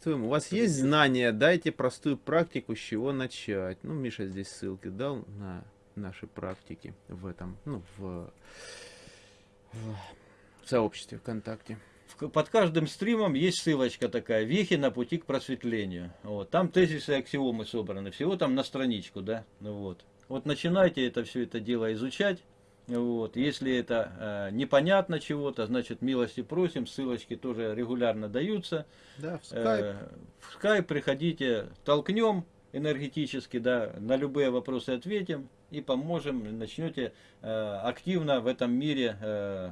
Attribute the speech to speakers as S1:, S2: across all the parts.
S1: приветствуем. У вас есть знания, дайте простую практику, с чего начать. Ну, Миша здесь ссылки дал на наши практики в этом, ну, в, в сообществе ВКонтакте.
S2: Под каждым стримом есть ссылочка такая, вехи на пути к просветлению. Вот. Там тезисы и аксиомы собраны, всего там на страничку, да, ну вот. Вот начинайте это все это дело изучать. Вот. Если это э, непонятно чего-то, значит милости просим, ссылочки тоже регулярно даются.
S1: Да, в скайп.
S2: Э, в скайп приходите, толкнем энергетически, да, на любые вопросы ответим и поможем, начнете э, активно в этом мире э,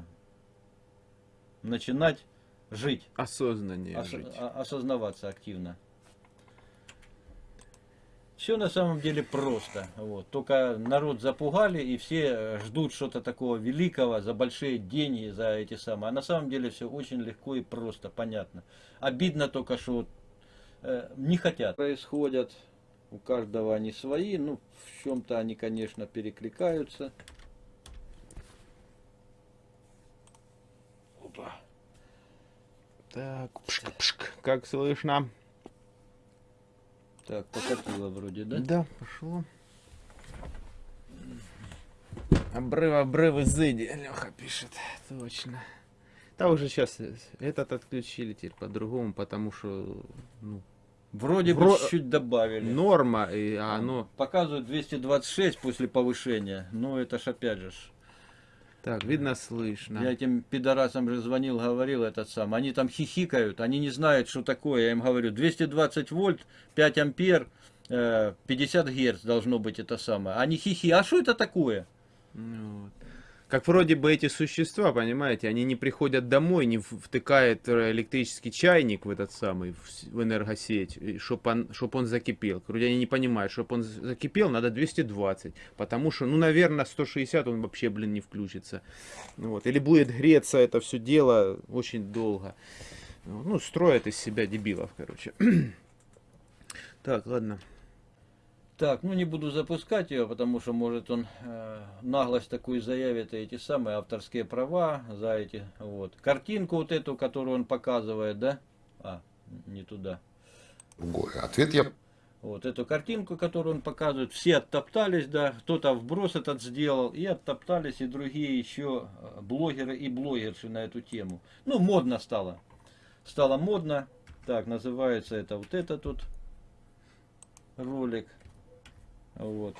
S2: начинать жить.
S1: Осознаннее
S2: ос,
S1: жить.
S2: Осознаваться активно. Все на самом деле просто. Вот. Только народ запугали, и все ждут что-то такого великого за большие деньги, за эти самые. А на самом деле все очень легко и просто, понятно. Обидно только, что э, не хотят. Происходят, у каждого они свои, ну, в чем-то они, конечно, перекликаются.
S1: Опа. Так, пшк, пшк, как слышно?
S2: Так, покатило вроде, да?
S1: Да, пошло. Обрыв, обрыв, изыди, Леха пишет, точно. Да уже сейчас этот отключили теперь по-другому, потому что, ну,
S2: Вроде Вро... бы чуть-чуть добавили.
S1: Норма, и оно...
S2: Показывает 226 после повышения, но это ж опять же
S1: так, видно, слышно.
S2: Я этим пидорасам же звонил, говорил этот сам. Они там хихикают, они не знают, что такое. Я им говорю, 220 вольт, 5 ампер, 50 э, герц должно быть это самое. Они хихи, а что это такое?
S1: Ну, вот как вроде бы эти существа, понимаете, они не приходят домой, не втыкают электрический чайник в этот самый, в энергосеть, чтобы он, чтоб он закипел. Вроде они не понимают, чтобы он закипел, надо 220, потому что, ну, наверное, 160 он вообще, блин, не включится. Вот. Или будет греться это все дело очень долго. Ну, строят из себя дебилов, короче. Так, ладно.
S2: Так, ну не буду запускать ее, потому что может он э, наглость такую заявит, и эти самые авторские права за эти, вот. Картинку вот эту, которую он показывает, да? А, не туда.
S3: Другой ответ я...
S2: Вот эту картинку, которую он показывает, все оттоптались, да, кто-то вброс этот сделал, и оттоптались и другие еще э, блогеры и блогерши на эту тему. Ну, модно стало. Стало модно. Так, называется это вот это тут ролик. Вот.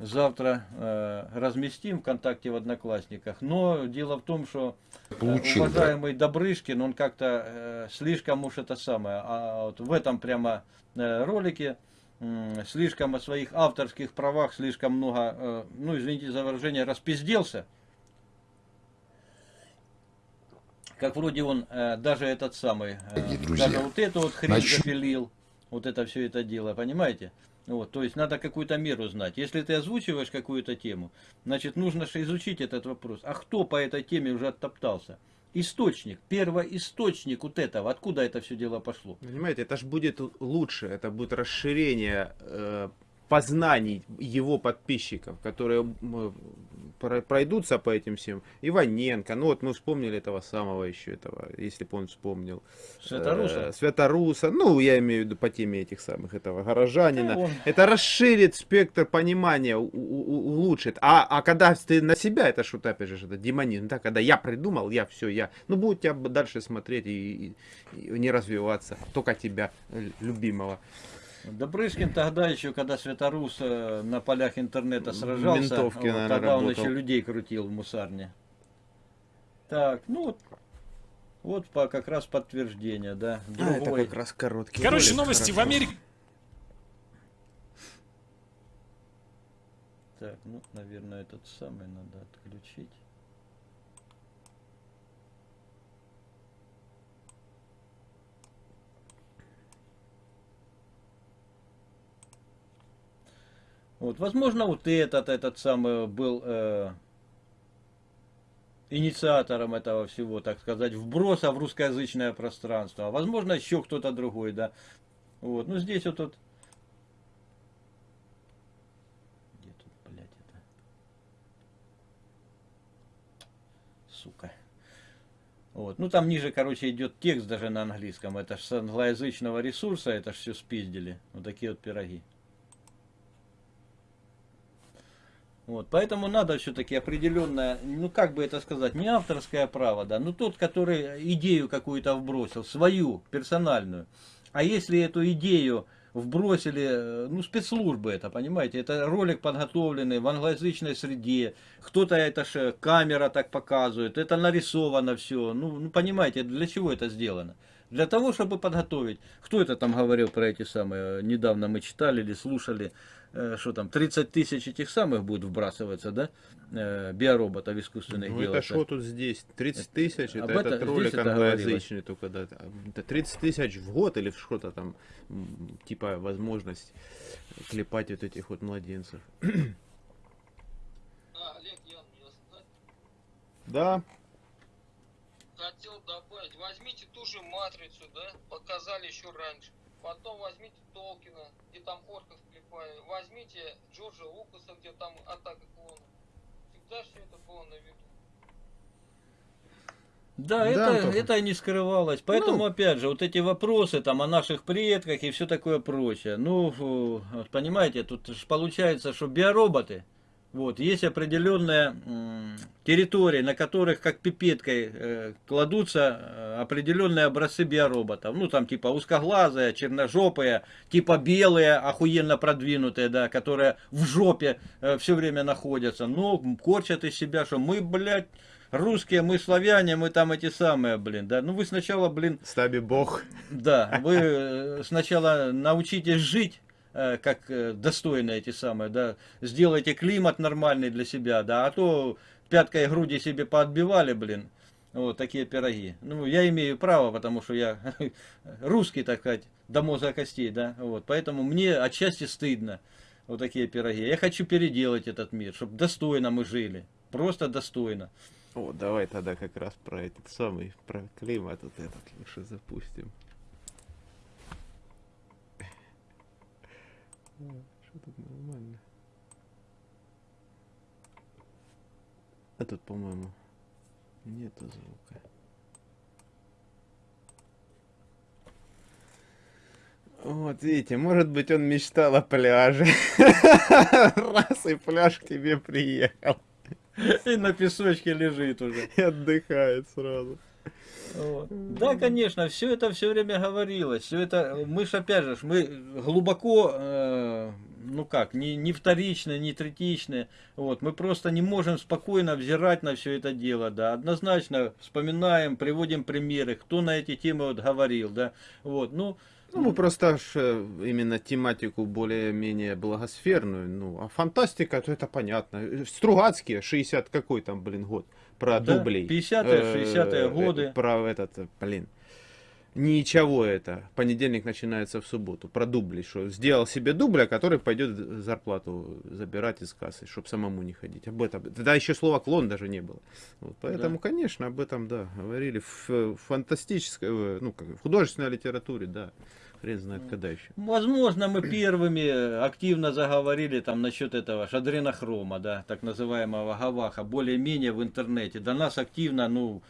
S2: Завтра э, разместим ВКонтакте в Одноклассниках. Но дело в том, что э, Получил, уважаемый да? Добрышкин, он как-то э, слишком уж это самое, а вот в этом прямо э, ролике э, слишком о своих авторских правах, слишком много, э, ну извините за выражение, распизделся. Как вроде он э, даже этот самый, э, даже вот эту вот хрень Значит... запилил, вот это все это дело, понимаете? Вот, то есть надо какую-то меру знать. Если ты озвучиваешь какую-то тему, значит нужно же изучить этот вопрос. А кто по этой теме уже оттоптался? Источник, первоисточник вот этого, откуда это все дело пошло.
S1: Понимаете, это же будет лучше, это будет расширение э, познаний его подписчиков, которые пройдутся по этим всем. Иваненко, ну вот мы вспомнили этого самого еще, этого, если бы он вспомнил.
S2: Святоруса?
S1: Э, Святоруса, ну я имею в виду по теме этих самых, этого горожанина. Да, это расширит спектр понимания, у, у, улучшит. А, а когда ты на себя, это что-то опять же, это демонизм, да, когда я придумал, я все, я, ну будут тебя дальше смотреть и, и, и не развиваться, только тебя, любимого.
S2: Добрышкин тогда еще, когда Светорус э, на полях интернета сражался,
S1: Ментовки, вот, наверное,
S2: тогда
S1: работал.
S2: он еще людей крутил в мусарне. Так, ну вот, вот по, как раз подтверждение, да.
S1: Другой. А, это как раз короткий.
S4: Короче, ролик, новости хорошо. в Америке.
S2: Так, ну, наверное, этот самый надо отключить. Вот, возможно, вот этот, этот самый был э, инициатором этого всего, так сказать, вброса в русскоязычное пространство. А возможно, еще кто-то другой, да. Вот, ну здесь вот это? Сука. Вот. Ну там ниже, короче, идет текст даже на английском. Это ж с англоязычного ресурса, это ж все спиздили. Вот такие вот пироги. Вот, поэтому надо все-таки определенное, ну как бы это сказать, не авторское право, да, но тот, который идею какую-то вбросил, свою, персональную. А если эту идею вбросили, э, ну, спецслужбы это, понимаете, это ролик подготовленный в англоязычной среде, кто-то это же камера так показывает, это нарисовано все, ну, ну, понимаете, для чего это сделано? Для того, чтобы подготовить. Кто это там говорил про эти самые, недавно мы читали или слушали, Э, что там, 30 тысяч этих самых будет вбрасываться, да, э, биороботов искусственных
S1: Ну
S2: делать.
S1: это что тут здесь? 30 тысяч,
S2: Об
S1: это
S2: это-
S1: этот ролик англоязычный только, да. Это 30 тысяч в год или что-то там, типа возможность клепать вот этих вот младенцев.
S4: А, Олег, я,
S1: Да,
S4: хотел добавить, возьмите ту же матрицу, да, показали еще раньше. Потом возьмите Толкина, где там орков клепали. Возьмите Джорджа Лукаса, где там атака клонов. Всегда все это было на виду.
S2: Да,
S1: Да,
S2: это,
S1: Антоха.
S2: это не скрывалось. Поэтому,
S1: Ну.
S2: опять же, вот эти вопросы там о наших предках и все такое прочее. Ну, понимаете, тут ж получается, что биороботы, вот, есть определенная территория, на которых как пипеткой э, кладутся э, определенные образцы биороботов. Ну, там типа узкоглазые, черножопые, типа белые, охуенно продвинутые, да, которые в жопе все время находятся. Но корчат из себя, что мы, блядь, русские, мы славяне, мы там эти самые, блин, да. Ну вы сначала, блин,
S1: стаби бог.
S2: да, вы э, сначала научитесь жить, э, как э, достойно эти самые, да. Сделайте климат нормальный для себя, да, а то пяткой груди себе поотбивали, блин. Вот такие пироги. Ну, я имею право, потому что я русский, так сказать, до мозга костей, да. Вот, поэтому мне отчасти стыдно. Вот такие пироги. Я хочу переделать этот мир, чтобы достойно мы жили. Просто достойно.
S1: О, давай тогда как раз про этот самый, про климат вот этот лучше запустим. Что тут нормально? А тут, по-моему, нету звука. Вот, видите, может быть, он мечтал о пляже. Раз и пляж к тебе приехал.
S2: И на песочке лежит уже.
S1: И отдыхает сразу.
S2: Вот. Да, конечно, все это все время говорилось. Все это, мы же опять же, мы глубоко, э, ну как, не, не вторичные, не третичные. Вот, мы просто не можем спокойно взирать на все это дело, да. Однозначно вспоминаем, приводим примеры, кто на эти темы вот говорил, да. Вот, ну,
S1: Ну, мы просто ж, э, именно тематику более-менее благосферную, ну, а фантастика, то это понятно. Э, Стругацкие, 60 какой там, блин, год, про
S2: Да,
S1: дублей.
S2: 50-е,
S1: Э,
S2: 60-е
S1: э,
S2: годы.
S1: Про этот, э, блин, ничего это, понедельник начинается в субботу, про дубли, что сделал себе дубля, который пойдет зарплату забирать из кассы, чтобы самому не ходить. Об этом, тогда еще слова клон даже не было. Вот, поэтому,
S2: Да.
S1: конечно, об этом, да, говорили в э, фантастической, э, ну, как в художественной литературе, да. Хрен знает когда еще.
S2: Возможно, мы первыми активно заговорили там насчет этого шадренохрома, да, так называемого гаваха, более-менее в интернете. До нас активно, ну,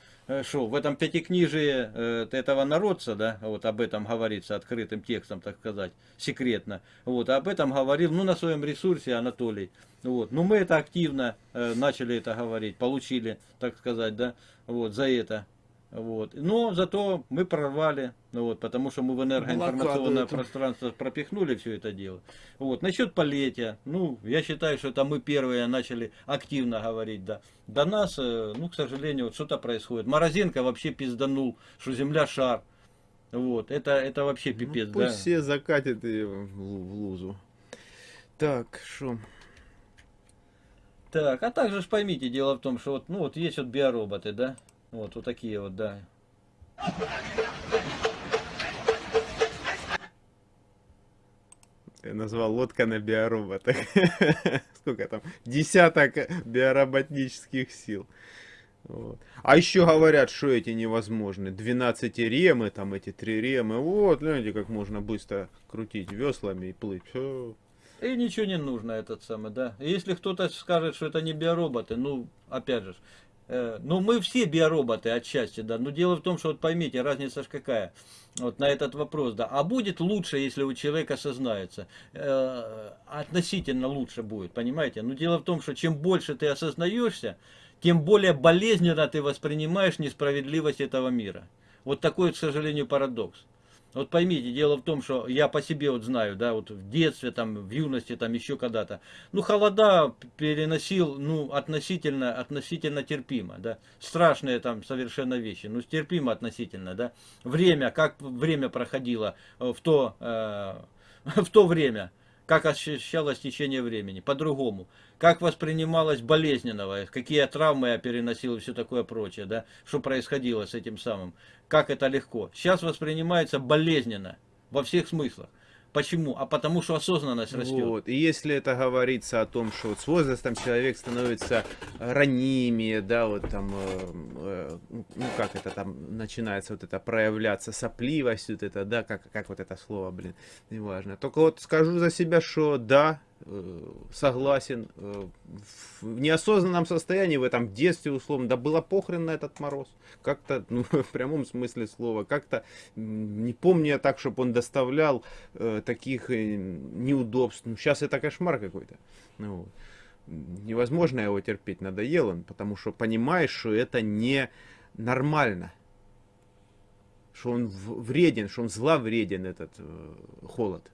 S2: что, в этом пятикнижии э, этого народца, да, вот об этом говорится открытым текстом, так сказать, секретно. Вот, об этом говорил, ну, на своем ресурсе Анатолий. Вот, ну, мы это активно э, начали это говорить, получили, так сказать, да, вот, за это. Вот. Но зато мы прорвали, ну вот, потому что мы в энергоинформационное пространство пропихнули все это дело. Вот. Насчет полетия, ну, я считаю, что это мы первые начали активно говорить, да. До нас, э, ну, к сожалению, вот что-то происходит. Морозенко вообще пизданул, что Земля шар. Вот, это, это вообще пипец,
S1: ну, пусть
S2: да.
S1: все закатят ее в лузу. Так, что?
S2: Так, а также ж поймите, дело в том, что вот, ну, вот есть вот биороботы, да, вот, вот такие вот, да.
S1: Я назвал лодка на биороботах. Сколько там? Десяток биороботнических сил. Вот. А еще говорят, что эти невозможны. 12 ремы, там эти три ремы. Вот, гляньте, как можно быстро крутить веслами и плыть. Всё.
S2: И ничего не нужно этот самый, да. Если кто-то скажет, что это не биороботы, ну, опять же, Ну, мы все биороботы отчасти, да. Но дело в том, что вот поймите, разница ж какая. Вот на этот вопрос, да. А будет лучше, если у человека осознается. Э, относительно лучше будет, понимаете? Но дело в том, что чем больше ты осознаешься, тем более болезненно ты воспринимаешь несправедливость этого мира. Вот такой, к сожалению, парадокс. Вот поймите, дело в том, что я по себе вот знаю, да, вот в детстве, там, в юности, там, еще когда-то. Ну, холода переносил, ну, относительно, относительно терпимо, да. Страшные там совершенно вещи, ну, терпимо относительно, да. Время, как время проходило э, в то, э, в то время как ощущалось течение времени, по-другому, как воспринималось болезненного, какие травмы я переносил и все такое прочее, да, что происходило с этим самым, как это легко. Сейчас воспринимается болезненно во всех смыслах. Почему? А потому что осознанность растет.
S1: Вот. И если это говорится о том, что вот с возрастом человек становится ранимее, да, вот там, э, э, ну как это там начинается вот это проявляться сопливость, вот это, да, как, как вот это слово, блин, неважно. Только вот скажу за себя, что да, э, согласен, э, в неосознанном состоянии, в этом детстве, условно, да было похрен на этот мороз. Как-то, ну, в прямом смысле слова, как-то, не помню я так, чтобы он доставлял э, таких э, неудобств. Ну, сейчас это кошмар какой-то. Ну. Невозможно его терпеть, надоел он, потому что понимаешь, что это не нормально. Что он вреден, что он зловреден, этот э, холод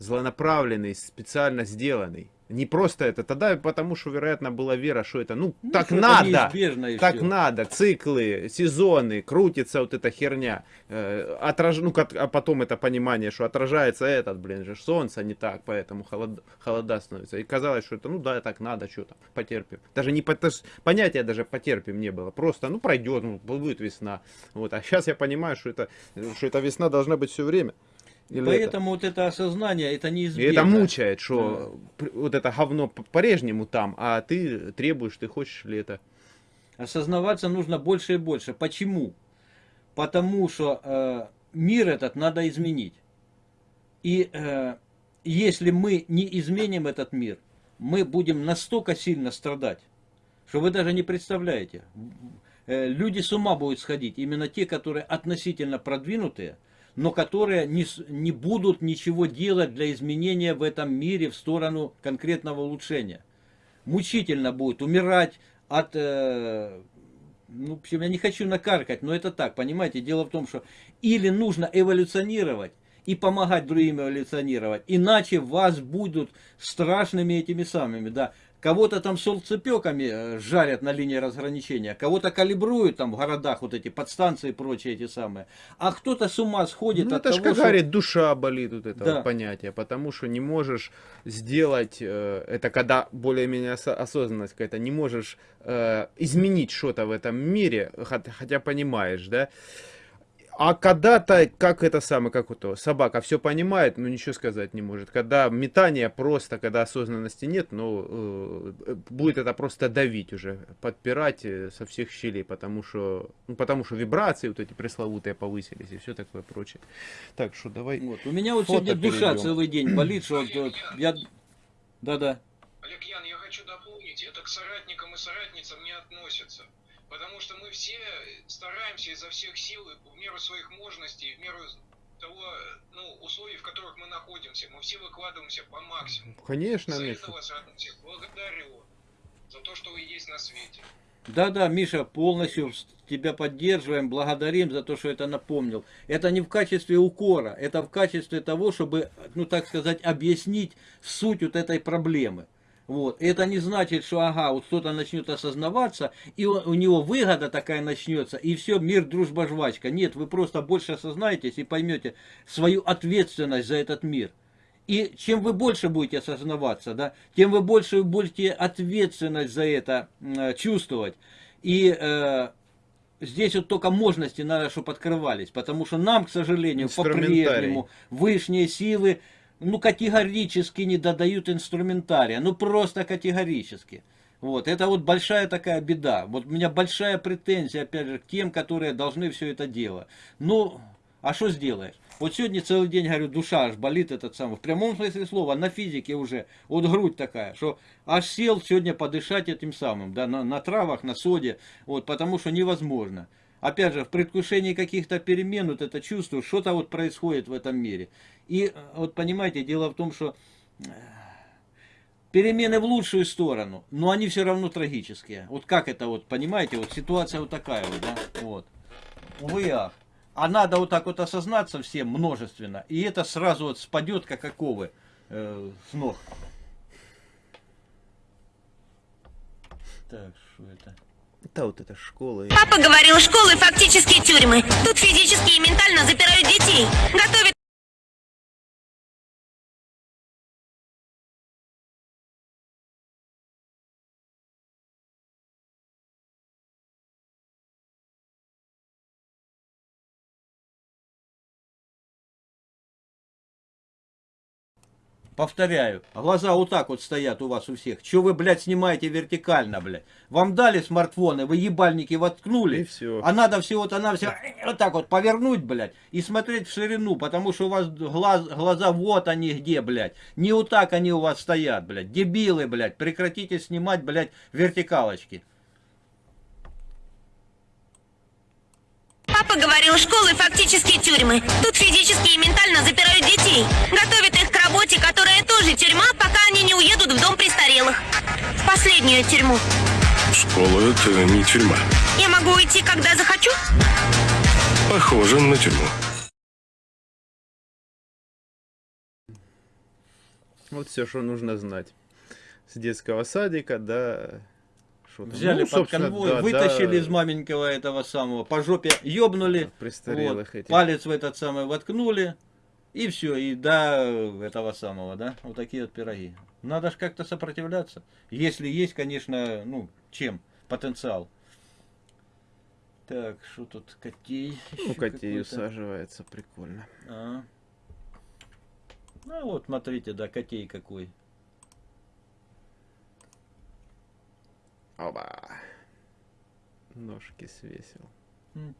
S1: злонаправленный, специально сделанный. Не просто это, тогда потому что, вероятно, была вера, что это, ну,
S2: Ну,
S1: так
S2: это
S1: надо, так
S2: всё.
S1: надо, циклы, сезоны, крутится вот эта херня, э, отраж... ну, как- а потом это понимание, что отражается этот, блин, же солнце не так, поэтому холод... холода становится. И казалось, что это, ну да, так надо, что там, потерпим. Даже не по- даже понятия даже потерпим не было, просто, ну, пройдет, ну, будет весна. Вот, а сейчас я понимаю, что это, что эта весна должна быть все время. И лето.
S2: Поэтому вот это осознание, это
S1: И
S2: неизбежно.
S1: это мучает, что пр- вот это говно по-прежнему там, а ты требуешь, ты хочешь лето.
S2: Осознаваться нужно больше и больше. Почему? Потому что э, мир этот надо изменить. И э, если мы не изменим этот мир, мы будем настолько сильно страдать, что вы даже не представляете. Э, люди с ума будут сходить. Именно те, которые относительно продвинутые, но которые не, не будут ничего делать для изменения в этом мире в сторону конкретного улучшения. Мучительно будет умирать от... э, ну, в общем, я не хочу накаркать, но это так, понимаете? Дело в том, что или нужно эволюционировать и помогать другим эволюционировать, иначе вас будут страшными этими самыми, да. Кого-то там солнцепеками э, жарят на линии разграничения, кого-то калибруют там в городах вот эти подстанции и прочие эти самые. А кто-то с ума сходит
S1: Ну,
S2: от
S1: это
S2: того,
S1: как
S2: что...
S1: говорит, душа болит вот это
S2: Да.
S1: вот понятие, потому что не можешь сделать, э, это когда более-менее осо- осознанность какая-то, не можешь э, изменить что-то в этом мире, хот- хотя понимаешь, да. А когда-то, как это самое, как вот то, собака все понимает, но ничего сказать не может. Когда метание просто, когда осознанности нет, ну, э, будет это просто давить уже, подпирать э, со всех щелей, потому что, ну, потому что вибрации вот эти пресловутые повысились и все такое прочее. Так что давай.
S2: Вот. У меня вот сегодня душа
S1: перейдем.
S2: целый день болит, что вот, вот я... Да-да.
S5: Олег Ян, я хочу дополнить, это к соратникам и соратницам не относится. Потому что мы все стараемся изо всех сил, и в меру своих мощностей, в меру того, ну, условий, в которых мы находимся. Мы все выкладываемся по максимуму.
S1: Конечно,
S5: За
S1: Миша.
S5: это вас всех благодарю. За то, что вы есть на свете.
S2: Да-да, Миша, полностью тебя поддерживаем, благодарим за то, что это напомнил. Это не в качестве укора, это в качестве того, чтобы, ну так сказать, объяснить суть вот этой проблемы. Вот. Это не значит, что ага, вот кто-то начнет осознаваться, и у, у него выгода такая начнется, и все, мир, дружба, жвачка. Нет, вы просто больше осознаетесь и поймете свою ответственность за этот мир. И чем вы больше будете осознаваться, да, тем вы больше будете ответственность за это э, чувствовать. И э, здесь вот только мощности надо, чтобы открывались, потому что нам, к сожалению, по-прежнему высшие силы ну, категорически не додают инструментария, ну просто категорически. Вот, это вот большая такая беда. Вот у меня большая претензия, опять же, к тем, которые должны все это делать. Ну, а что сделаешь? Вот сегодня целый день, говорю, душа аж болит этот самый. В прямом смысле слова, на физике уже. Вот грудь такая, что аж сел сегодня подышать этим самым, да, на, на травах, на соде. Вот, потому что невозможно. Опять же, в предвкушении каких-то перемен, вот это чувство, что-то вот происходит в этом мире. И э, вот понимаете, дело в том, что э, перемены в лучшую сторону, но они все равно трагические. Вот как это вот, понимаете, вот ситуация вот такая вот, да, вот. Увы, ах. А надо вот так вот осознаться всем множественно, и это сразу вот спадет, как оковы э, с ног. Так, что это?
S1: Да вот эта школа.
S6: Папа говорил, школы фактически тюрьмы. Тут физически и ментально запирают детей. Готовят
S2: Повторяю, глаза вот так вот стоят у вас у всех. Че вы, блядь, снимаете вертикально, блядь? Вам дали смартфоны, вы ебальники воткнули.
S1: И всё.
S2: А надо всего-то на все вот так вот повернуть, блядь, и смотреть в ширину, потому что у вас глаз, глаза вот они где, блядь. Не вот так они у вас стоят, блядь. Дебилы, блядь. Прекратите снимать, блядь, вертикалочки.
S6: Папа говорил, школы фактически тюрьмы. Тут физически и ментально запирают детей. Готовят их к работе, которая тоже тюрьма, пока они не уедут в дом престарелых. В последнюю тюрьму.
S7: Школа это не тюрьма.
S6: Я могу уйти, когда захочу?
S7: Похоже на тюрьму.
S1: Вот все, что нужно знать. С детского садика до... Что там?
S2: Взяли
S1: Ну,
S2: под конвой,
S1: да,
S2: вытащили
S1: да,
S2: из маменького этого самого, по жопе ёбнули,
S1: престарелых
S2: вот,
S1: этих.
S2: палец в этот самый воткнули, и все, и до этого самого, да, вот такие вот пироги. Надо же как-то сопротивляться, если есть, конечно, ну, чем, потенциал. Так, что тут, котей?
S1: Ну, котей усаживается, прикольно.
S2: А. Ну вот, смотрите, да, котей какой.
S1: Оба. Ножки свесил.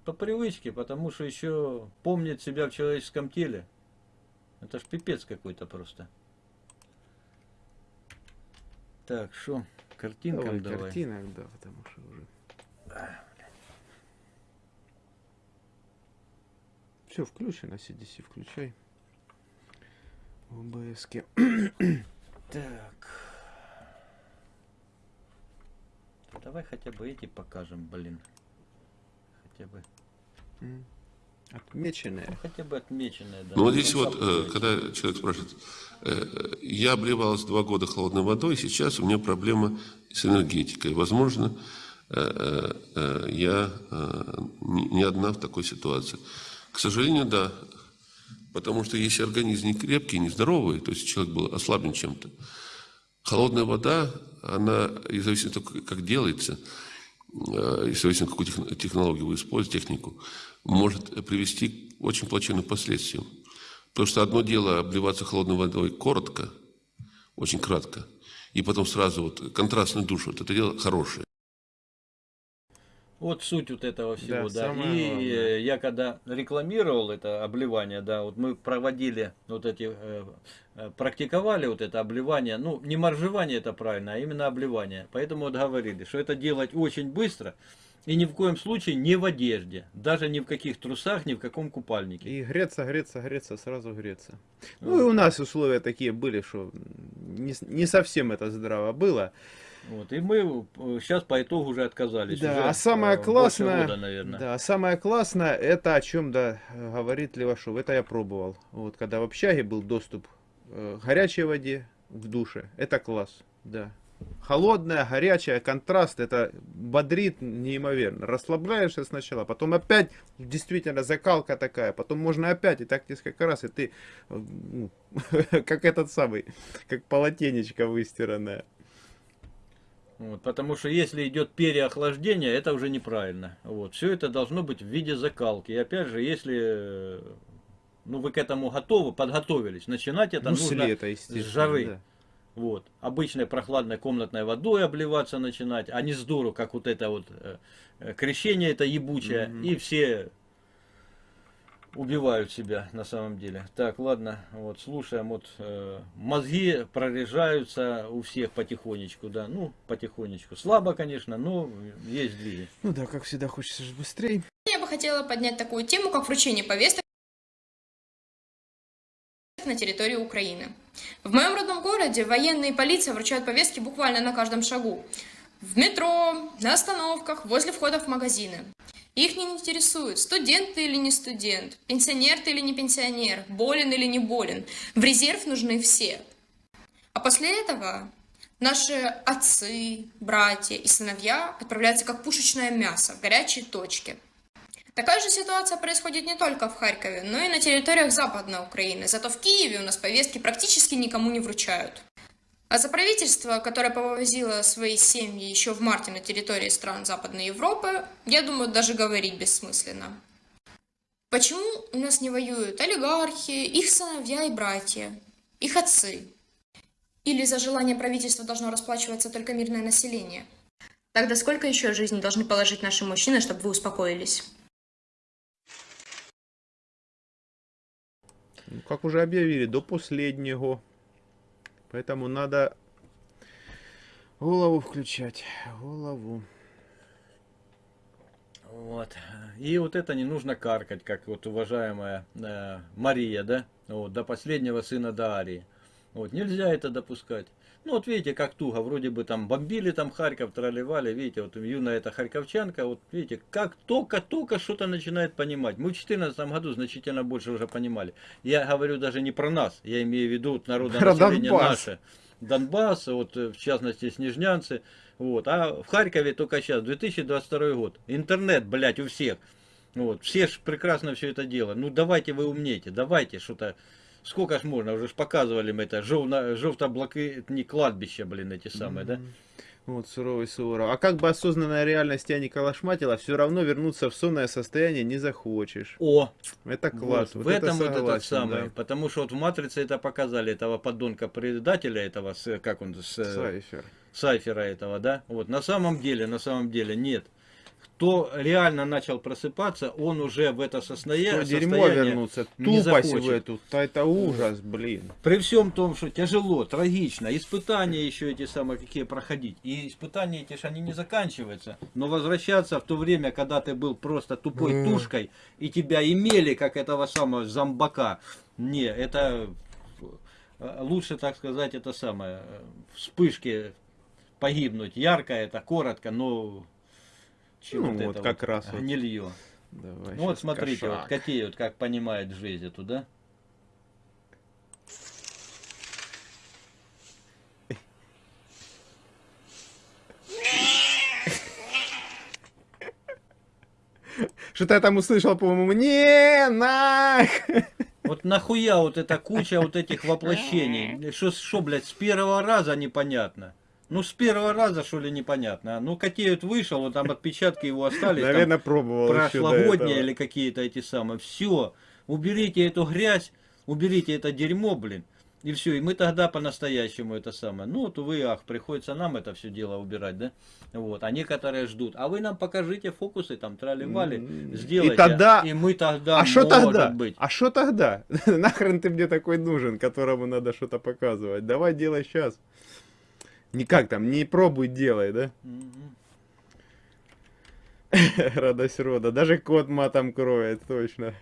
S2: По привычке, потому что еще помнит себя в человеческом теле. Это ж пипец какой-то просто. Так, что, картинкам
S1: Давай,
S2: давай.
S1: картинок, да, потому что уже... Все включено, CDC включай. В ОБС-ке.
S2: Так. Давай хотя бы эти покажем, блин. Хотя бы,
S1: М. Отмеченные.
S2: ну, хотя бы отмеченные, да.
S8: Ну вот здесь
S2: Ну,
S8: вот,
S2: сам
S8: э, когда человек спрашивает, э, я обливалась два года холодной водой, сейчас у меня проблема с энергетикой. Возможно, э, я э, не одна в такой ситуации. К сожалению, да. Потому что если организм не крепкий, не здоровый, то есть человек был ослаблен чем-то, холодная вода, она, и зависит от того, как делается, и зависит от какую тех- технологию вы используете, технику, может привести к очень плачевным последствиям. Потому что одно дело обливаться холодной водой коротко, очень кратко, и потом сразу вот контрастный душ, вот это дело хорошее.
S2: Вот суть вот этого всего,
S1: Да,
S2: да. И
S1: главное.
S2: э, я когда рекламировал это обливание, да, вот мы проводили вот эти, э, э, практиковали вот это обливание, ну, не моржевание это правильно, а именно обливание. Поэтому вот говорили, что это делать очень быстро и ни в коем случае не в одежде, даже ни в каких трусах, ни в каком купальнике.
S1: И греться, греться, греться, сразу греться. Ну и у нас условия такие были, что не, не совсем это здраво было.
S2: Вот, и мы сейчас по итогу уже отказались.
S1: Да,
S2: Уже,
S1: а самое
S2: э,
S1: классное,
S2: года, наверное.
S1: да, самое классное, это о чем, да, э, говорит Левашов, это я пробовал. Вот, когда в общаге был доступ э, к горячей воде в душе, это класс, да. Холодная, горячая, контраст, это бодрит неимоверно. Расслабляешься сначала, потом опять действительно закалка такая, потом можно опять, и так несколько раз, и ты э, ну, как этот самый, как полотенечко выстиранное.
S2: Вот, потому что если идет переохлаждение, это уже неправильно. Вот, все это должно быть в виде закалки. И опять же, если э, ну, вы к этому готовы, подготовились, начинать это
S1: ну,
S2: нужно
S1: лета,
S2: с жары.
S1: да.
S2: Вот, обычной прохладной комнатной водой обливаться начинать, а не с дуру, как вот это вот э, э, крещение это ебучее,
S1: Мгм.
S2: и все убивают себя на самом деле. Так, ладно, вот слушаем, вот э, мозги прорежаются у всех потихонечку, да, ну, потихонечку. Слабо, конечно, но есть двиги.
S1: Ну да, как всегда, хочется же быстрее.
S9: Я бы хотела поднять такую тему, как вручение повесток на территории Украины. В моем родном городе военные и полиция вручают повестки буквально на каждом шагу. В метро, на остановках, возле входа в магазины. Их не интересует, студент ты или не студент, пенсионер ты или не пенсионер, болен или не болен. В резерв нужны все. А после этого наши отцы, братья и сыновья отправляются как пушечное мясо в горячие точки. Такая же ситуация происходит не только в Харькове, но и на территориях Западной Украины. Зато в Киеве у нас повестки практически никому не вручают. А за правительство, которое повозило свои семьи еще в марте на территории стран Западной Европы, я думаю, даже говорить бессмысленно. Почему у нас не воюют олигархи, их сыновья и братья, их отцы? Или за желание правительства должно расплачиваться только мирное население? Тогда сколько еще жизней должны положить наши мужчины, чтобы вы успокоились?
S1: Ну, как уже объявили, до последнего. Поэтому надо голову включать. Голову.
S2: Вот. И вот это не нужно каркать, как вот уважаемая э, Мария, да? Вот, до последнего сына Дарии. Вот, нельзя это допускать. Ну вот видите, как туго, вроде бы там бомбили там Харьков, тролливали, видите, вот юная эта харьковчанка, вот видите, как только-только что-то начинает понимать. Мы в 2014 году значительно больше уже понимали. Я говорю даже не про нас, я имею в виду народное
S1: Про
S2: население наше. Донбасс, вот э, в частности снежнянцы, вот, а в Харькове только сейчас, 2022 год, интернет, блядь, у всех, вот, все ж прекрасно все это дело, ну давайте вы умнете, давайте что-то, сколько ж можно, уже ж показывали мы это, жовно, жовто-блакитні кладбища, блин, эти самые, да?
S1: Вот, суровый Суворов. А как бы осознанная реальность тебя не калашматила, все равно вернуться в сонное состояние не захочешь.
S2: О,
S1: Это класс.
S2: вот,
S1: вот
S2: в этом вот
S1: согласен,
S2: этот самый,
S1: да.
S2: потому что вот в Матрице это показали, этого подонка предателя этого, с, как он, с, э,
S1: Сайфер.
S2: Сайфера этого, да? Вот, на самом деле, на самом деле нет. Кто реально начал просыпаться, он уже в это сосная-
S1: Что дерьмо
S2: состояние
S1: вернуться, тупость в эту, это ужас, блин.
S2: При всем том, что тяжело, трагично, испытания еще эти самые какие проходить. И испытания эти ж они не заканчиваются. Но возвращаться в то время, когда ты был просто тупой тушкой, и тебя имели как этого самого зомбака. Не, это э, лучше, так сказать, это самое, э, вспышки погибнуть. Ярко это, коротко, но чем
S1: Ну
S2: вот,
S1: вот
S2: это
S1: как раз вот.
S2: гнилье.
S1: Давай
S2: Ну вот смотрите,
S1: кошак.
S2: какие вот как понимает жизнь эту, да?
S1: Что-то я там услышал, по-моему, не нах.
S2: Вот нахуя вот эта куча вот этих воплощений? Что, что, блядь, с первого раза непонятно? Ну, с первого раза, что ли, непонятно? Ну, вот вышел, вот там отпечатки его остались, там
S1: Наверное, пробовал
S2: прошлогодние или какие-то эти самые. Все, уберите эту грязь, уберите это дерьмо, блин. И все, и мы тогда по-настоящему это самое. Ну, вот, увы, ах, приходится нам это все дело убирать, да? Вот, а некоторые ждут. А вы нам покажите фокусы, там, трали-вали,
S1: М,
S2: сделайте.
S1: И тогда...
S2: И мы тогда,
S1: А что тогда?
S2: быть.
S1: А что тогда? Нахрен ты мне такой нужен, которому надо что-то показывать? Давай делай сейчас. Никак там, не пробуй, делай, да? Радость рода. Даже кот матом кроет, точно.